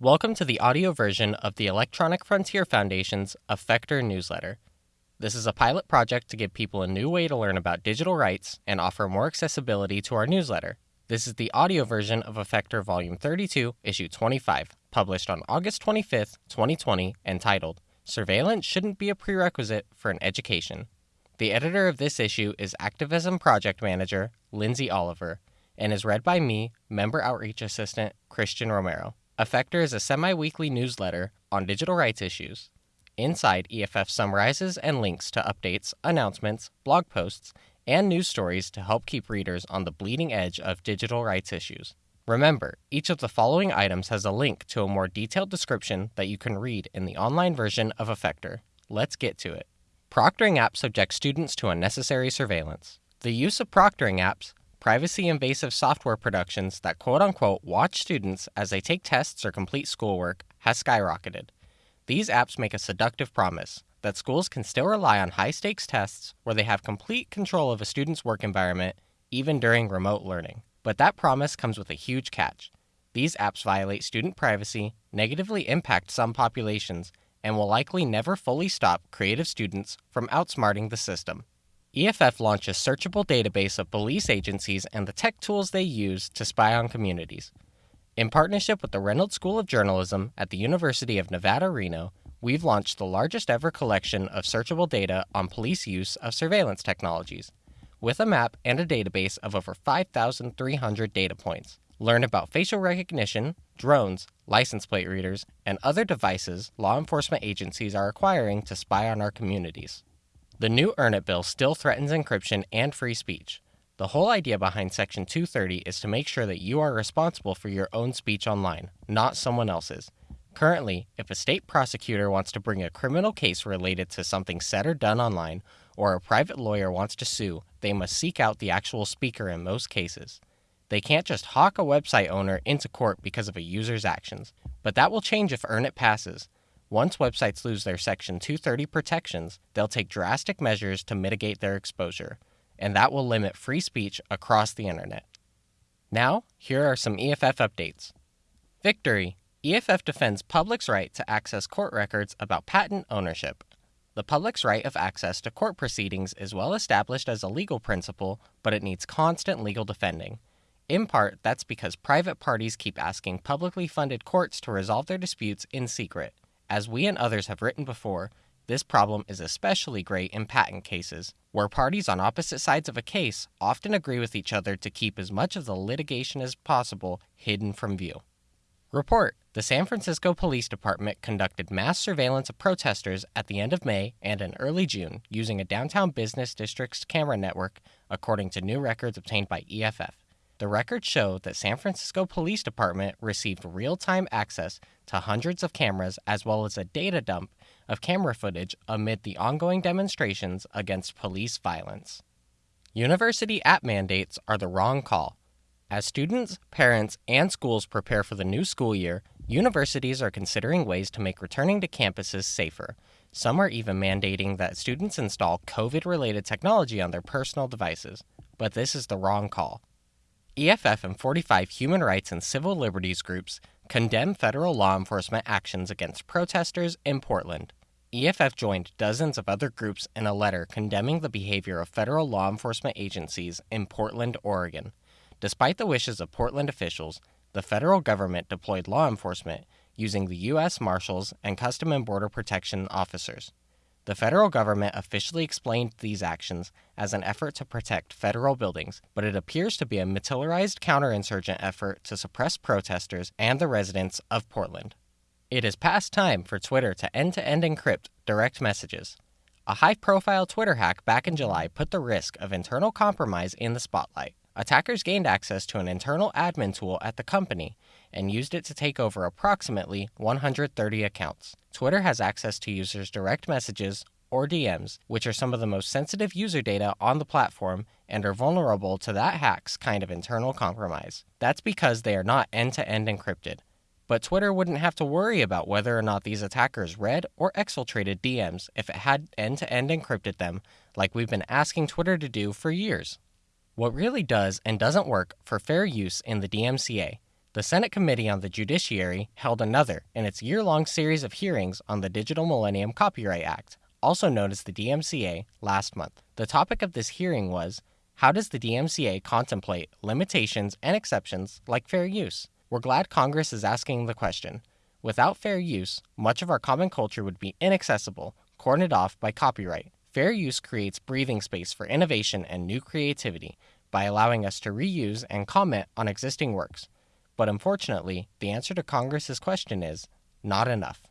Welcome to the audio version of the Electronic Frontier Foundation's Effector newsletter. This is a pilot project to give people a new way to learn about digital rights and offer more accessibility to our newsletter. This is the audio version of Effector Volume 32, Issue 25, published on August 25, 2020, entitled Surveillance Shouldn't Be a Prerequisite for an Education. The editor of this issue is Activism Project Manager Lindsay Oliver and is read by me, Member Outreach Assistant Christian Romero. Effector is a semi weekly newsletter on digital rights issues. Inside, EFF summarizes and links to updates, announcements, blog posts, and news stories to help keep readers on the bleeding edge of digital rights issues. Remember, each of the following items has a link to a more detailed description that you can read in the online version of Effector. Let's get to it. Proctoring apps subject students to unnecessary surveillance. The use of proctoring apps privacy invasive software productions that quote unquote watch students as they take tests or complete schoolwork has skyrocketed. These apps make a seductive promise that schools can still rely on high stakes tests where they have complete control of a student's work environment, even during remote learning. But that promise comes with a huge catch. These apps violate student privacy, negatively impact some populations, and will likely never fully stop creative students from outsmarting the system. EFF launched a searchable database of police agencies and the tech tools they use to spy on communities. In partnership with the Reynolds School of Journalism at the University of Nevada, Reno, we've launched the largest ever collection of searchable data on police use of surveillance technologies, with a map and a database of over 5,300 data points. Learn about facial recognition, drones, license plate readers, and other devices law enforcement agencies are acquiring to spy on our communities. The new Earn It bill still threatens encryption and free speech. The whole idea behind Section 230 is to make sure that you are responsible for your own speech online, not someone else's. Currently, if a state prosecutor wants to bring a criminal case related to something said or done online, or a private lawyer wants to sue, they must seek out the actual speaker in most cases. They can't just hawk a website owner into court because of a user's actions. But that will change if Earn It passes. Once websites lose their Section 230 protections, they'll take drastic measures to mitigate their exposure, and that will limit free speech across the internet. Now, here are some EFF updates. Victory! EFF defends public's right to access court records about patent ownership. The public's right of access to court proceedings is well established as a legal principle, but it needs constant legal defending. In part, that's because private parties keep asking publicly funded courts to resolve their disputes in secret. As we and others have written before, this problem is especially great in patent cases, where parties on opposite sides of a case often agree with each other to keep as much of the litigation as possible hidden from view. Report The San Francisco Police Department conducted mass surveillance of protesters at the end of May and in early June using a downtown business district's camera network, according to new records obtained by EFF. The records show that San Francisco Police Department received real-time access to hundreds of cameras as well as a data dump of camera footage amid the ongoing demonstrations against police violence. University app mandates are the wrong call. As students, parents, and schools prepare for the new school year, universities are considering ways to make returning to campuses safer. Some are even mandating that students install COVID related technology on their personal devices. But this is the wrong call. EFF and 45 human rights and civil liberties groups condemn federal law enforcement actions against protesters in Portland. EFF joined dozens of other groups in a letter condemning the behavior of federal law enforcement agencies in Portland, Oregon. Despite the wishes of Portland officials, the federal government deployed law enforcement using the U.S. Marshals and Custom and Border Protection officers. The federal government officially explained these actions as an effort to protect federal buildings, but it appears to be a militarized counterinsurgent effort to suppress protesters and the residents of Portland. It is past time for Twitter to end to end encrypt direct messages. A high profile Twitter hack back in July put the risk of internal compromise in the spotlight. Attackers gained access to an internal admin tool at the company and used it to take over approximately 130 accounts. Twitter has access to users' direct messages or DMs, which are some of the most sensitive user data on the platform and are vulnerable to that hack's kind of internal compromise. That's because they are not end to end encrypted. But Twitter wouldn't have to worry about whether or not these attackers read or exfiltrated DMs if it had end to end encrypted them, like we've been asking Twitter to do for years. What really does and doesn't work for fair use in the DMCA The Senate Committee on the Judiciary held another in its year long series of hearings on the Digital Millennium Copyright Act, also known as the DMCA, last month. The topic of this hearing was how does the DMCA contemplate limitations and exceptions like fair use? We're glad Congress is asking the question. Without fair use, much of our common culture would be inaccessible, cordoned off by copyright. Fair use creates breathing space for innovation and new creativity by allowing us to reuse and comment on existing works. But unfortunately, the answer to Congress's question is not enough.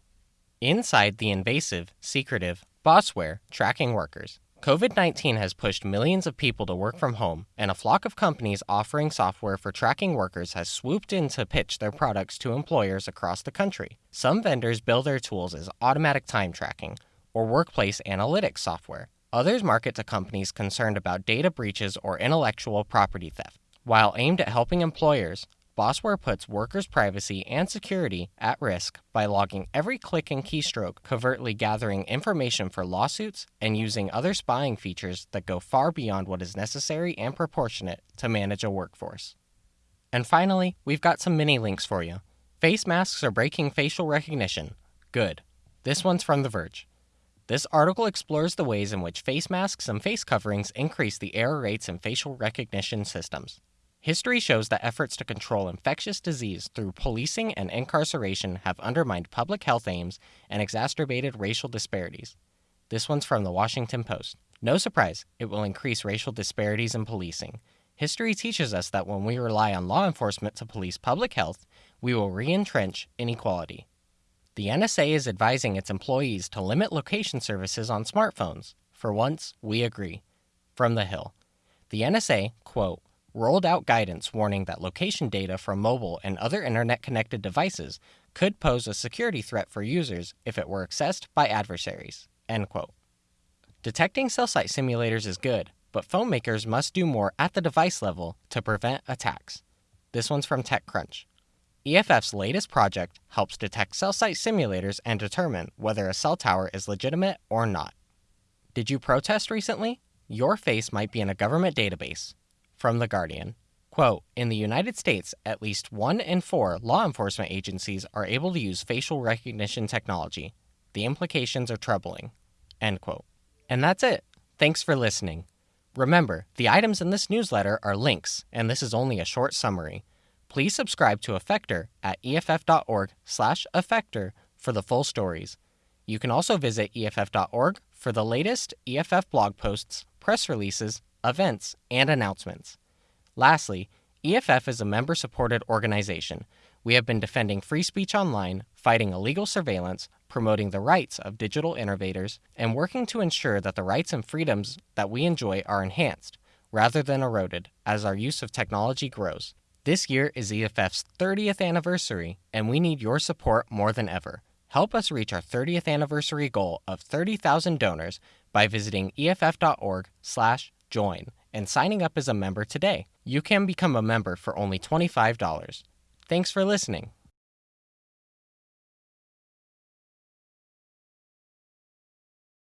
Inside the invasive, secretive, bossware tracking workers, COVID 19 has pushed millions of people to work from home, and a flock of companies offering software for tracking workers has swooped in to pitch their products to employers across the country. Some vendors bill their tools as automatic time tracking or workplace analytics software. Others market to companies concerned about data breaches or intellectual property theft. While aimed at helping employers, Bossware puts workers' privacy and security at risk by logging every click and keystroke, covertly gathering information for lawsuits, and using other spying features that go far beyond what is necessary and proportionate to manage a workforce. And finally, we've got some mini links for you. Face masks are breaking facial recognition. Good. This one's from The Verge. This article explores the ways in which face masks and face coverings increase the error rates in facial recognition systems. History shows that efforts to control infectious disease through policing and incarceration have undermined public health aims and exacerbated racial disparities. This one's from the Washington Post. No surprise, it will increase racial disparities in policing. History teaches us that when we rely on law enforcement to police public health, we will re entrench inequality. The NSA is advising its employees to limit location services on smartphones. For once, we agree. From the Hill. The NSA, quote, rolled out guidance warning that location data from mobile and other internet connected devices could pose a security threat for users if it were accessed by adversaries. End quote. Detecting cell site simulators is good, but phone makers must do more at the device level to prevent attacks. This one's from TechCrunch. EFF's latest project helps detect cell site simulators and determine whether a cell tower is legitimate or not. Did you protest recently? Your face might be in a government database, from The Guardian. Quote In the United States, at least one in four law enforcement agencies are able to use facial recognition technology. The implications are troubling. End quote. And that's it. Thanks for listening. Remember, the items in this newsletter are links, and this is only a short summary. Please subscribe to Effector at eff.org/effector for the full stories. You can also visit eff.org for the latest EFF blog posts, press releases, events, and announcements. Lastly, EFF is a member supported organization. We have been defending free speech online, fighting illegal surveillance, promoting the rights of digital innovators, and working to ensure that the rights and freedoms that we enjoy are enhanced, rather than eroded, as our use of technology grows. This year is EFF's 30th anniversary, and we need your support more than ever. Help us reach our 30th anniversary goal of 30,000 donors by visiting eff.org/slash join and signing up as a member today. You can become a member for only $25. Thanks for listening.